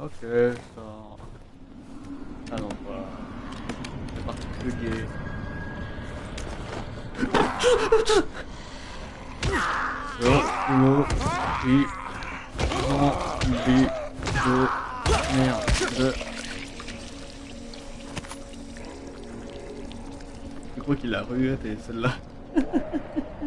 Ok, ça... Un endroit... C'est particulier. Oh, oh, oui. Zombie de merde. Je crois qu'il a rué celle-là.